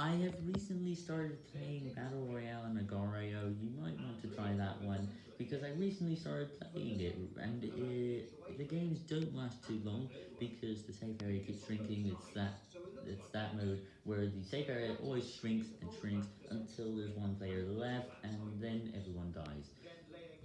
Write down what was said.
I have recently started playing Battle Royale and Agar.io, you might want to try that one, because I recently started playing it, and it, the games don't last too long, because the safe area keeps shrinking, it's that, it's that mode where the safe area always shrinks and shrinks until there's one player left, and then everyone dies.